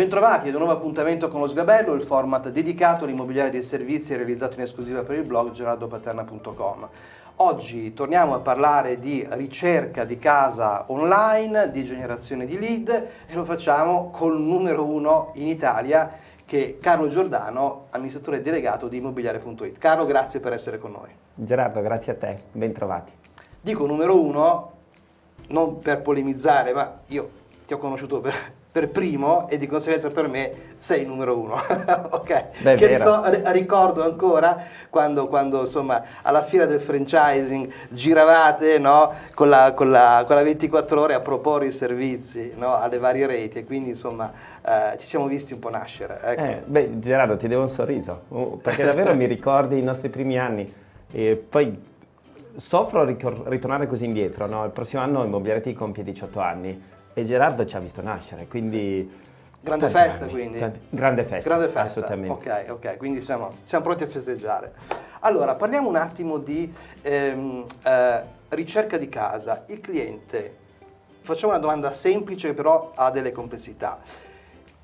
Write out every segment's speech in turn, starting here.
Bentrovati ad un nuovo appuntamento con lo Sgabello, il format dedicato all'immobiliare dei servizi realizzato in esclusiva per il blog gerardopaterna.com. Oggi torniamo a parlare di ricerca di casa online, di generazione di lead e lo facciamo col numero uno in Italia che è Carlo Giordano, amministratore delegato di immobiliare.it. Carlo, grazie per essere con noi. Gerardo, grazie a te, ben trovati. Dico numero uno, non per polemizzare, ma io ti ho conosciuto per, per primo e di conseguenza per me sei numero uno. ok? Beh, che ricordo, ricordo ancora quando, quando, insomma alla fiera del franchising giravate no, con, la, con, la, con, la, 24 ore a proporre i servizi no, alle varie reti e quindi insomma eh, ci siamo visti un po' nascere. Ecco. Eh, beh Gerardo ti devo un sorriso uh, perché davvero mi ricordi i nostri primi anni e poi soffro a ritornare così indietro, no? il prossimo anno Immobiliare ti compie 18 anni e Gerardo ci ha visto nascere, quindi... Grande festa anni, quindi? Tanti, grande festa, grande festa, assolutamente. Ok, ok, quindi siamo, siamo, pronti a festeggiare. Allora, parliamo un attimo di ehm, eh, ricerca di casa. Il cliente, facciamo una domanda semplice che però ha delle complessità.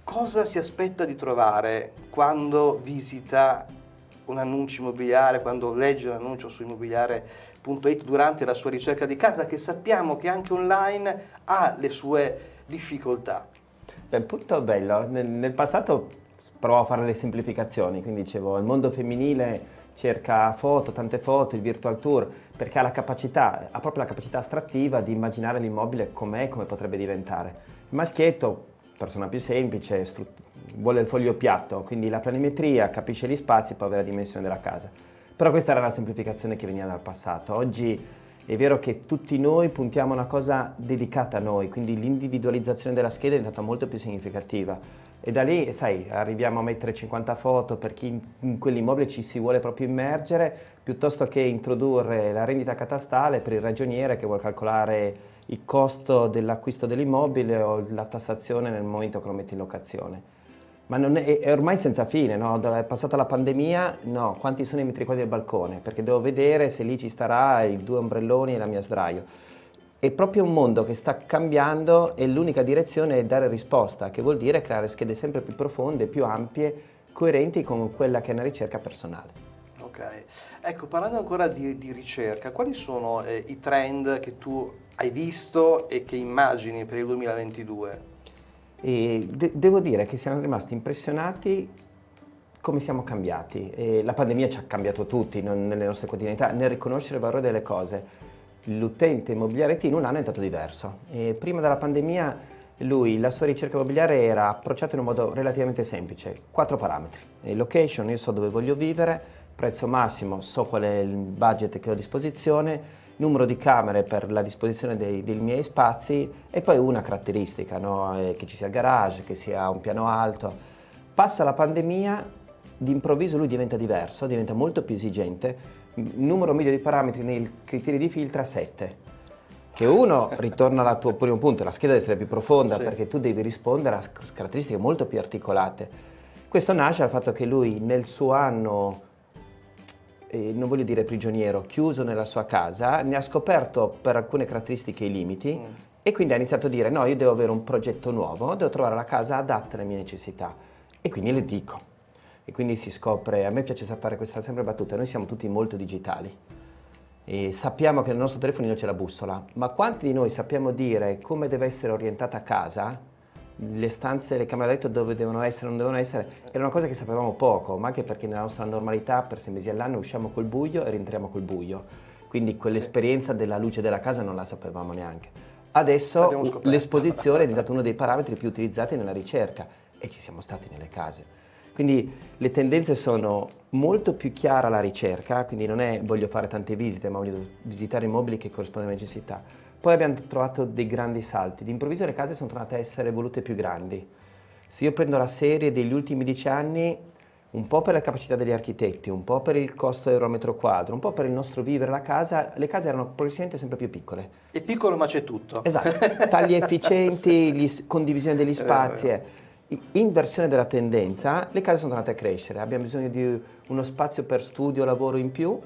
Cosa si aspetta di trovare quando visita un annuncio immobiliare, quando legge un annuncio su immobiliare.it durante la sua ricerca di casa, che sappiamo che anche online ha le sue difficoltà? Beh, punto bello, nel, nel passato provavo a fare le semplificazioni, quindi dicevo il mondo femminile cerca foto, tante foto, il virtual tour, perché ha la capacità, ha proprio la capacità astrattiva di immaginare l'immobile com'è, come potrebbe diventare. Il maschietto, persona più semplice, vuole il foglio piatto, quindi la planimetria, capisce gli spazi e poi avere la dimensione della casa. Però questa era la semplificazione che veniva dal passato. Oggi è vero che tutti noi puntiamo a una cosa dedicata a noi, quindi l'individualizzazione della scheda è diventata molto più significativa. E da lì, sai, arriviamo a mettere 50 foto per chi in quell'immobile ci si vuole proprio immergere, piuttosto che introdurre la rendita catastale per il ragioniere che vuole calcolare il costo dell'acquisto dell'immobile o la tassazione nel momento che lo mette in locazione. Ma è, è, ormai senza fine, no? È passata la pandemia, no, quanti sono i metri quadri del balcone? Perché devo vedere se lì ci starà i due ombrelloni e la mia sdraio. È proprio un mondo che sta cambiando e l'unica direzione è dare risposta, che vuol dire creare schede sempre più profonde, più ampie, coerenti con quella che è una ricerca personale. Ok, ecco parlando ancora di, di ricerca, quali sono eh, i trend che tu hai visto e che immagini per il 2022? E de devo dire che siamo rimasti impressionati come siamo cambiati. E la pandemia ci ha cambiato tutti non, nelle nostre quotidianità, nel riconoscere il valore delle cose. L'utente immobiliare T in un anno è stato diverso. E prima della pandemia lui, la sua ricerca immobiliare era approcciata in un modo relativamente semplice. Quattro parametri. location, io so dove voglio vivere, prezzo massimo, so qual è il budget che ho a disposizione, numero di camere per la disposizione dei, dei miei spazi e poi una caratteristica, no? Eh, che ci sia il garage, che sia un piano alto. Passa la pandemia, d'improvviso lui diventa diverso, diventa molto più esigente, numero medio di parametri nei criteri di filtra 7 che uno ritorna al tuo primo punto, la scheda deve essere più profonda sì. perché tu devi rispondere a caratteristiche molto più articolate. Questo nasce dal fatto che lui nel suo anno eh, non voglio dire prigioniero, chiuso nella sua casa, ne ha scoperto per alcune caratteristiche i limiti mm. e quindi ha iniziato a dire no, io devo avere un progetto nuovo, devo trovare la casa adatta alle mie necessità e quindi le dico. E quindi si scopre, a me piace fare questa sempre battuta, noi siamo tutti molto digitali e sappiamo che nel nostro telefonino c'è la bussola, ma quanti di noi sappiamo dire come deve essere orientata a casa le stanze, le camere da letto dove devono essere, non devono essere, era una cosa che sapevamo poco, ma anche perché nella nostra normalità per sei mesi all'anno usciamo col buio e rientriamo col buio. Quindi quell'esperienza sì. della luce della casa non la sapevamo neanche. Adesso l'esposizione è diventato uno dei parametri più utilizzati nella ricerca e ci siamo stati nelle case. Quindi le tendenze sono molto più chiara alla ricerca, quindi non è voglio fare tante visite, ma voglio visitare immobili che corrispondono alle necessità poi abbiamo trovato dei grandi salti, d'improvviso le case sono tornate a essere volute più grandi. Se io prendo la serie degli ultimi dieci anni, un po' per la capacità degli architetti, un po' per il costo euro metro quadro, un po' per il nostro vivere la casa, le case erano progressivamente sempre più piccole. È piccolo ma c'è tutto. Esatto, tagli efficienti, sì. condivisione degli spazi. Eh, inversione della tendenza, le case sono tornate a crescere, abbiamo bisogno di uno spazio per studio, lavoro in più,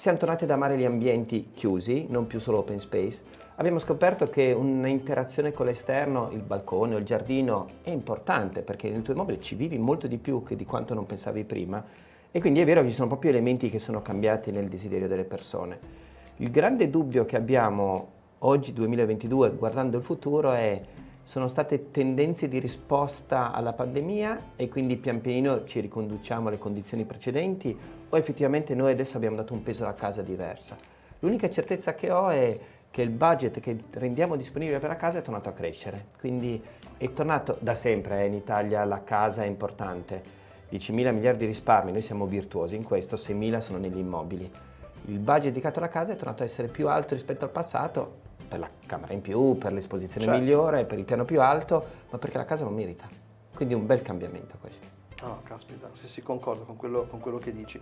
siamo tornati ad amare gli ambienti chiusi, non più solo open space. Abbiamo scoperto che un'interazione con l'esterno, il balcone o il giardino, è importante perché nel tuo immobile ci vivi molto di più che di quanto non pensavi prima e quindi è vero che ci sono proprio elementi che sono cambiati nel desiderio delle persone. Il grande dubbio che abbiamo oggi, 2022, guardando il futuro è sono state tendenze di risposta alla pandemia e quindi pian pianino ci riconduciamo alle condizioni precedenti o effettivamente noi adesso abbiamo dato un peso alla casa diversa. L'unica certezza che ho è che il budget che rendiamo disponibile per la casa è tornato a crescere, quindi è tornato da sempre, eh, in Italia la casa è importante, 10 mila miliardi di risparmi, noi siamo virtuosi in questo, 6 mila sono negli immobili. Il budget dedicato alla casa è tornato a essere più alto rispetto al passato, per la camera in più, per l'esposizione certo. migliore, per il piano più alto, ma perché la casa non merita. Quindi un bel cambiamento questo. No, caspita, sì, sì, concordo con quello, con quello che dici.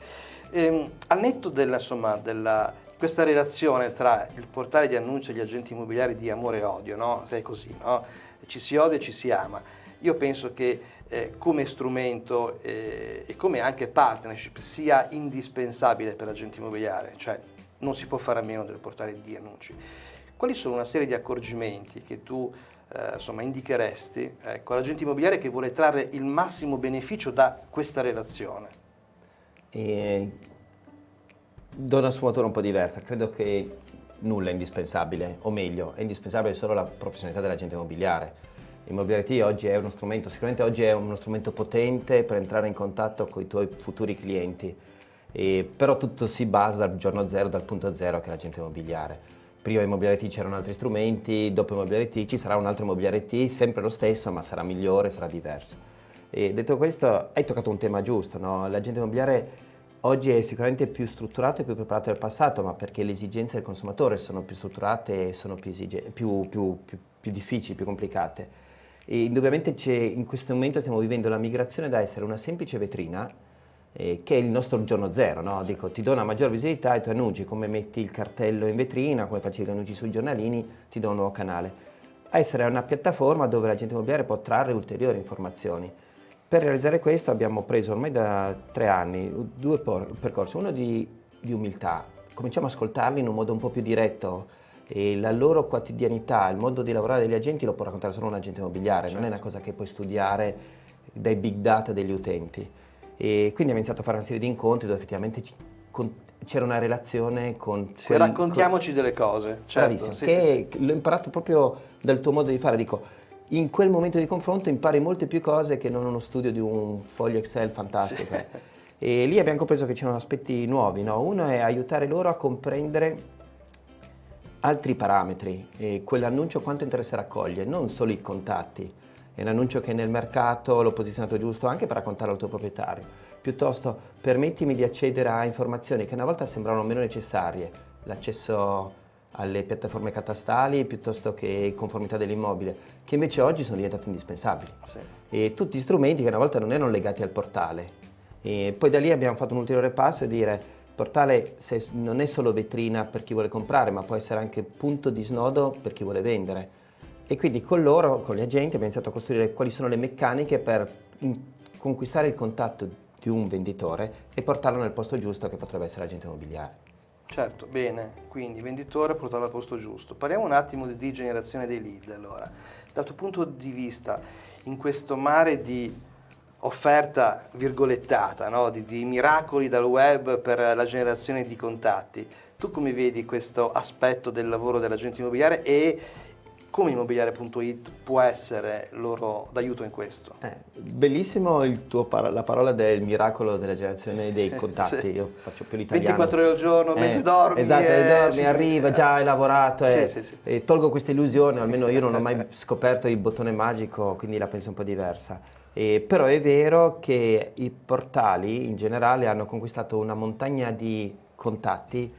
Ehm, al netto della, insomma, della, questa relazione tra il portale di annuncio e gli agenti immobiliari di amore e odio, no? Sei così, no? Ci si odia e ci si ama. Io penso che eh, come strumento eh, e come anche partnership sia indispensabile per l'agente immobiliare, cioè non si può fare a meno del portale di annunci. Quali sono una serie di accorgimenti che tu eh, insomma, indicheresti ecco, all'agente immobiliare che vuole trarre il massimo beneficio da questa relazione? E do una sfumatura un po' diversa, credo che nulla è indispensabile, o meglio, è indispensabile solo la professionalità dell'agente immobiliare. Immobiliare oggi è uno strumento, sicuramente oggi è uno strumento potente per entrare in contatto con i tuoi futuri clienti, e, però tutto si basa dal giorno zero, dal punto zero che è l'agente immobiliare prima Immobiliare T c'erano altri strumenti, dopo Immobiliare T ci sarà un altro Immobiliare T, sempre lo stesso, ma sarà migliore, sarà diverso. E detto questo, hai toccato un tema giusto, no? l'agente immobiliare oggi è sicuramente più strutturato e più preparato del passato, ma perché le esigenze del consumatore sono più strutturate e sono più, più, più, più difficili, più complicate. E indubbiamente in questo momento stiamo vivendo la migrazione da essere una semplice vetrina eh, che è il nostro giorno zero, no? Dico, ti do una maggior visibilità ai tuoi annunci, come metti il cartello in vetrina, come facevi gli annunci sui giornalini, ti do un nuovo canale. A essere una piattaforma dove l'agente immobiliare può trarre ulteriori informazioni. Per realizzare questo abbiamo preso ormai da tre anni due percorsi, uno di, di umiltà, cominciamo ad ascoltarli in un modo un po' più diretto, e la loro quotidianità, il modo di lavorare degli agenti lo può raccontare solo un agente immobiliare, certo. non è una cosa che puoi studiare dai big data degli utenti. E quindi abbiamo iniziato a fare una serie di incontri dove effettivamente c'era una relazione con... Sì, quel, raccontiamoci con... delle cose. Certo, Bravissimo, sì, che sì, l'ho imparato proprio dal tuo modo di fare. Dico, in quel momento di confronto impari molte più cose che non uno studio di un foglio Excel fantastico. E lì abbiamo compreso che c'erano aspetti nuovi. No? Uno è aiutare loro a comprendere altri parametri, quell'annuncio quanto interesse raccoglie, non solo i contatti è un annuncio che nel mercato l'ho posizionato giusto anche per raccontarlo al tuo proprietario. Piuttosto permettimi di accedere a informazioni che una volta sembravano meno necessarie, l'accesso alle piattaforme catastali piuttosto che conformità dell'immobile, che invece oggi sono diventate indispensabili. Sì. E tutti strumenti che una volta non erano legati al portale. E poi da lì abbiamo fatto un ulteriore passo e dire il portale non è solo vetrina per chi vuole comprare, ma può essere anche punto di snodo per chi vuole vendere e quindi con loro, con gli agenti, abbiamo iniziato a costruire quali sono le meccaniche per conquistare il contatto di un venditore e portarlo nel posto giusto che potrebbe essere l'agente immobiliare. Certo, bene, quindi venditore portarlo al posto giusto. Parliamo un attimo di generazione dei lead allora. Dal tuo punto di vista, in questo mare di offerta virgolettata, no? di, di miracoli dal web per la generazione di contatti, tu come vedi questo aspetto del lavoro dell'agente immobiliare e come immobiliare.it può essere loro d'aiuto in questo? Eh, bellissimo par la parola del miracolo della generazione dei contatti, sì. io faccio più l'italiano. 24 ore al giorno, eh, mentre dormi. Esatto, eh, dormi, sì, arriva, sì, già hai lavorato, eh, tolgo questa illusione, almeno io non ho mai scoperto il bottone magico, quindi la penso un po' diversa. Eh, però è vero che i portali in generale hanno conquistato una montagna di contatti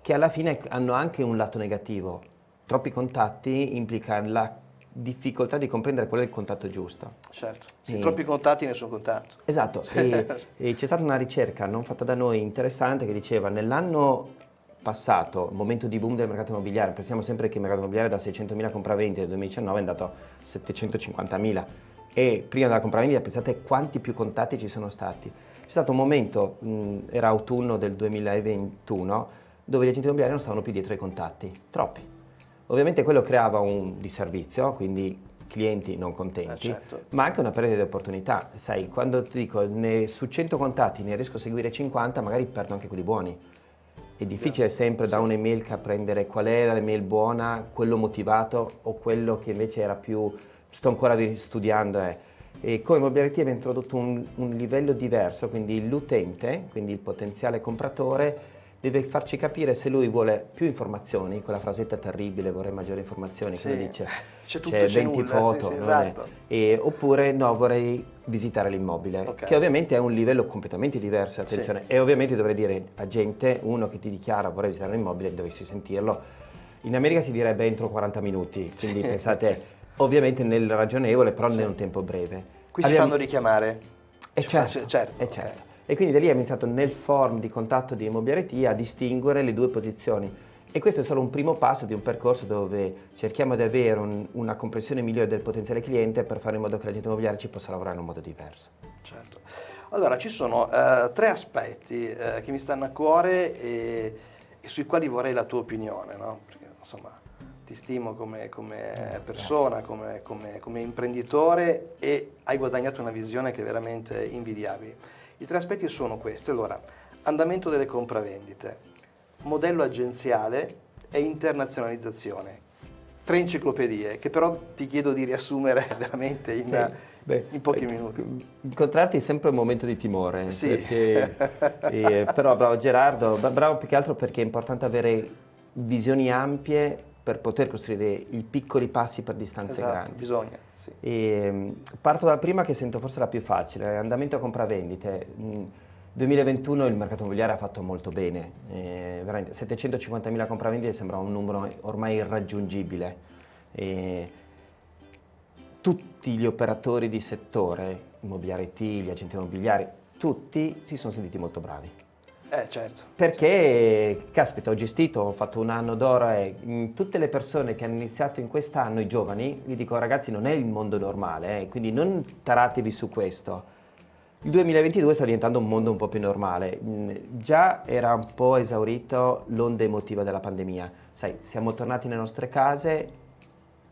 che alla fine hanno anche un lato negativo, troppi contatti implica la difficoltà di comprendere qual è il contatto giusto. Certo, se e... troppi contatti nessun contatto. Esatto, e, e c'è stata una ricerca non fatta da noi interessante che diceva nell'anno passato, il momento di boom del mercato immobiliare, pensiamo sempre che il mercato immobiliare da 600.000 compravendite nel 2019 è andato a 750.000 e prima della compravendita pensate quanti più contatti ci sono stati. Ci stato un momento, mh, era autunno del 2021, dove gli agenti immobiliari non stavano più dietro ai contatti, troppi. Ovviamente quello creava un disservizio, quindi clienti non contenti, Eh, certo. ma anche una perdita di opportunità. Sai, quando ti dico ne- su 100 contatti ne riesco a seguire 50, magari perdo anche quelli buoni. È difficile sempre da un'email prendere qual era l'email buona, quello motivato o quello che invece era più sto ancora studiando. eh. E come Mobility abbiamo introdotto un, un livello diverso, quindi l'utente, quindi il potenziale compratore, deve farci capire se lui vuole più informazioni, quella frasetta terribile, vorrei maggiori informazioni, Sì, dice, c'è tutto c'è 20 nulla, foto, sì, sì, esatto. e- oppure no, vorrei visitare l'immobile, Ok. che ovviamente è un livello completamente diverso, attenzione, e ovviamente dovrei dire a gente, uno che ti dichiara vorrei visitare l'immobile, dovessi sentirlo, in America si direbbe entro 40 minuti, quindi pensate, ovviamente nel ragionevole, però Sì. un tempo breve. Qui si Abbiamo- fanno richiamare? e Si certo, fa- certo, e ok. certo. E quindi da lì abbiamo iniziato nel form di contatto di Immobiliare a distinguere le due posizioni. E questo è solo un primo passo di un percorso dove cerchiamo di avere un- una comprensione migliore del potenziale cliente per fare in modo che l'agente immobiliare ci possa lavorare in un modo diverso. Certo. Allora, ci sono eh, tre aspetti eh, che mi stanno a cuore e, e sui quali vorrei la tua opinione, no? Perché insomma ti stimo come, come persona, come, come- come imprenditore e hai guadagnato una visione che è veramente invidiabile. I tre aspetti sono questi. Allora, andamento delle compravendite, modello agenziale e internazionalizzazione. Tre enciclopedie che però ti chiedo di riassumere veramente in, Sì. Beh, in pochi eh, minuti. Incontrarti è sempre un momento di timore, Sì. perché, eh, però bravo Gerardo, bra- bravo più che altro perché è importante avere visioni ampie per poter costruire i piccoli passi per distanze Esatto, grandi. bisogna. Sì. E, mh, parto dalla prima che sento forse la più facile, andamento a compravendite. Mh, 2021 il mercato immobiliare ha fatto molto bene, eh, veramente 750.000 compravendite sembra un numero ormai irraggiungibile. E tutti gli operatori di settore, immobiliare IT, gli agenti immobiliari, tutti si sono sentiti molto bravi. Eh, certo. Perché, caspita, ho gestito, ho fatto un anno d'oro e mh, tutte le persone che hanno iniziato in quest'anno, i giovani, gli dico ragazzi non è il mondo normale, eh, quindi non taratevi su questo. Il 2022 sta diventando un mondo un po' più normale. Mh, Già era un po' esaurito l'onda emotiva della pandemia. Sai, siamo tornati nelle nostre case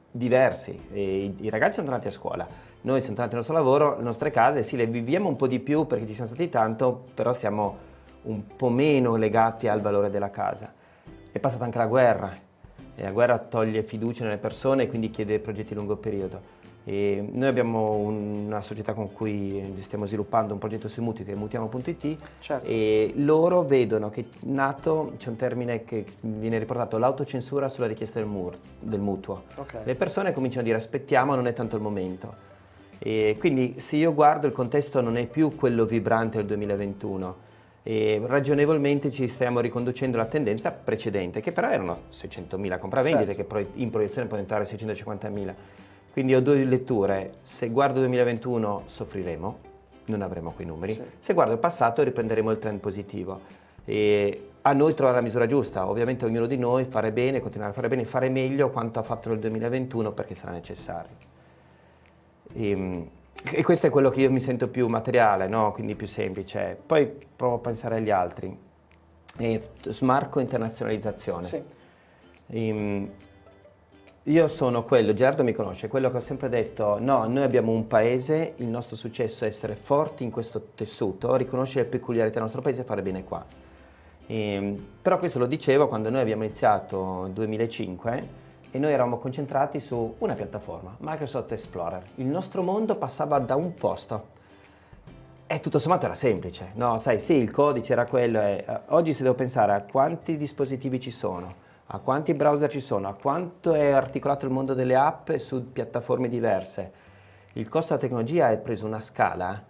diversi. I, I ragazzi sono tornati a scuola, noi siamo tornati al nostro lavoro, le nostre case, sì, le viviamo un po' di più perché ci siamo stati tanto, però siamo un po' meno legati al valore della casa. È passata anche la guerra e la guerra toglie fiducia nelle persone e quindi chiede progetti a lungo periodo. E noi abbiamo una società con cui stiamo sviluppando un progetto sui mutui che è mutiamo.it Certo. e loro vedono che nato, c'è un termine che viene riportato, l'autocensura sulla richiesta del, mur- del mutuo. Ok. Le persone cominciano a dire aspettiamo, non è tanto il momento. E quindi se io guardo il contesto non è più quello vibrante del 2021 e ragionevolmente ci stiamo riconducendo alla tendenza precedente che però erano 600.000 compravendite Certo. che in proiezione può diventare 650.000. Quindi ho due letture, se guardo il 2021 soffriremo, non avremo quei numeri, Sì. se guardo il passato riprenderemo il trend positivo. E a noi trovare la misura giusta, ovviamente ognuno di noi fare bene, continuare a fare bene, fare meglio quanto ha fatto nel 2021 perché sarà necessario. E, e questo è quello che io mi sento più materiale, no? quindi più semplice. Poi provo a pensare agli altri. E smarco internazionalizzazione. Sì. Ehm, io sono quello, Gerardo mi conosce, quello che ho sempre detto, no, noi abbiamo un paese, il nostro successo è essere forti in questo tessuto, riconoscere le peculiarità del nostro paese e fare bene qua. Ehm, però questo lo dicevo quando noi abbiamo iniziato nel 2005 e noi eravamo concentrati su una piattaforma, Microsoft Explorer. Il nostro mondo passava da un posto. E tutto sommato era semplice, no? Sai, sì, il codice era quello. e, eh, oggi se devo pensare a quanti dispositivi ci sono, a quanti browser ci sono, a quanto è articolato il mondo delle app su piattaforme diverse, il costo della tecnologia è preso una scala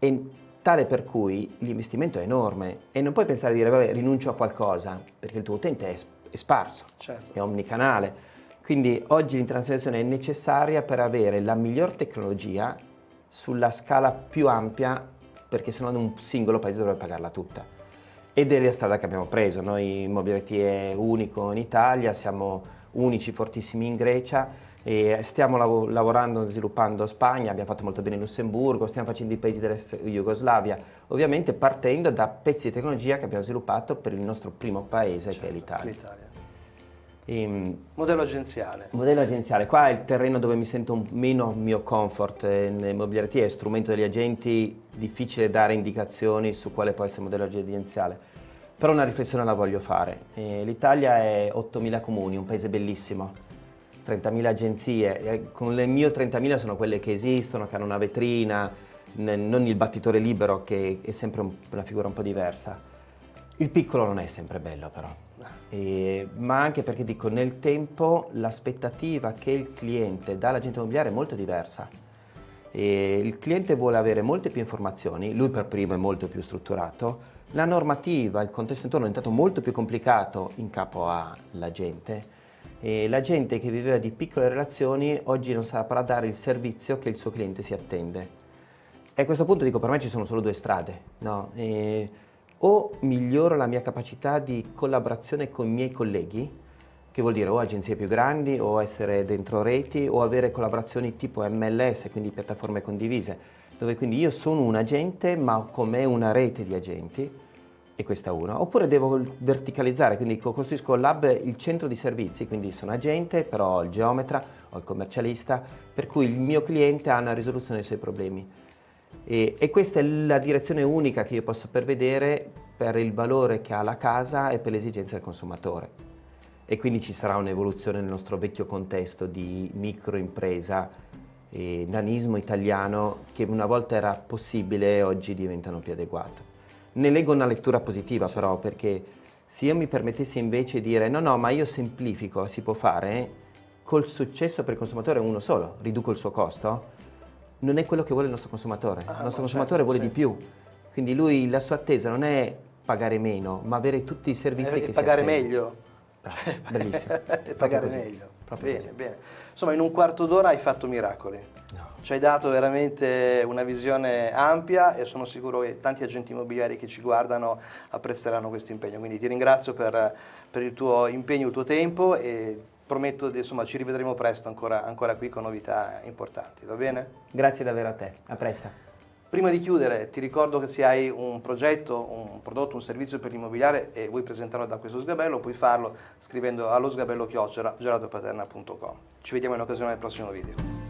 e tale per cui l'investimento è enorme e non puoi pensare di dire vabbè rinuncio a qualcosa perché il tuo utente è, è sparso, Certo. è omnicanale. Quindi oggi l'internazionalizzazione è necessaria per avere la miglior tecnologia sulla scala più ampia perché sennò un singolo paese dovrebbe pagarla tutta. Ed è la strada che abbiamo preso, noi Immobiliare è unico in Italia, siamo unici fortissimi in Grecia, E stiamo lav lavorando, sviluppando Spagna, abbiamo fatto molto bene in Lussemburgo, stiamo facendo i paesi dell'ex Jugoslavia, ovviamente partendo da pezzi di tecnologia che abbiamo sviluppato per il nostro primo paese certo, che è certo, l'Italia. E, modello agenziale. Modello agenziale, qua è il terreno dove mi sento meno mio comfort eh, nel mobiliare è strumento degli agenti, difficile dare indicazioni su quale può essere il modello agenziale, però una riflessione la voglio fare. Eh, L'Italia è 8.000 comuni, un paese bellissimo, 30.000 agenzie, con le mie 30.000 sono quelle che esistono, che hanno una vetrina, non il battitore libero che è sempre una figura un po' diversa. Il piccolo non è sempre bello però, e, ma anche perché dico nel tempo l'aspettativa che il cliente dà all'agente immobiliare è molto diversa. E il cliente vuole avere molte più informazioni, lui per primo è molto più strutturato, la normativa, il contesto intorno è diventato molto più complicato in capo all'agente e la gente che viveva di piccole relazioni oggi non saprà dare il servizio che il suo cliente si attende. E a questo punto dico per me ci sono solo due strade, no? e o miglioro la mia capacità di collaborazione con i miei colleghi, che vuol dire o agenzie più grandi o essere dentro reti o avere collaborazioni tipo MLS, quindi piattaforme condivise, dove quindi io sono un agente ma con me una rete di agenti e questa è una. Oppure devo verticalizzare, quindi costruisco lab il centro di servizi, quindi sono agente, però ho il geometra, ho il commercialista, per cui il mio cliente ha una risoluzione dei suoi problemi. E, e questa è la direzione unica che io posso prevedere per il valore che ha la casa e per le esigenze del consumatore. E quindi ci sarà un'evoluzione nel nostro vecchio contesto di microimpresa e nanismo italiano che una volta era possibile e oggi diventano più adeguato. Ne leggo una lettura positiva sì. però perché se io mi permettessi invece di dire no no ma io semplifico, si può fare, col successo per il consumatore uno solo, riduco il suo costo, non è quello che vuole il nostro consumatore. Ah, il nostro consumatore certo, vuole sì. di più. Quindi lui, la sua attesa non è pagare meno, ma avere tutti i servizi eh, che pagare meglio. Ah, bellissimo. pagare meglio. bene, così. bene. Insomma, in un quarto d'ora hai fatto miracoli. No. Ci hai dato veramente una visione ampia e sono sicuro che tanti agenti immobiliari che ci guardano apprezzeranno questo impegno. Quindi ti ringrazio per, per il tuo impegno, il tuo tempo e prometto che ci rivedremo presto ancora, ancora qui con novità importanti, va bene? Grazie davvero a te, a presto. Prima di chiudere ti ricordo che se hai un progetto, un prodotto, un servizio per l'immobiliare e vuoi presentarlo da questo sgabello, puoi farlo scrivendo allo sgabello chiocciola gelatopaterna.com. Ci vediamo in occasione del prossimo video.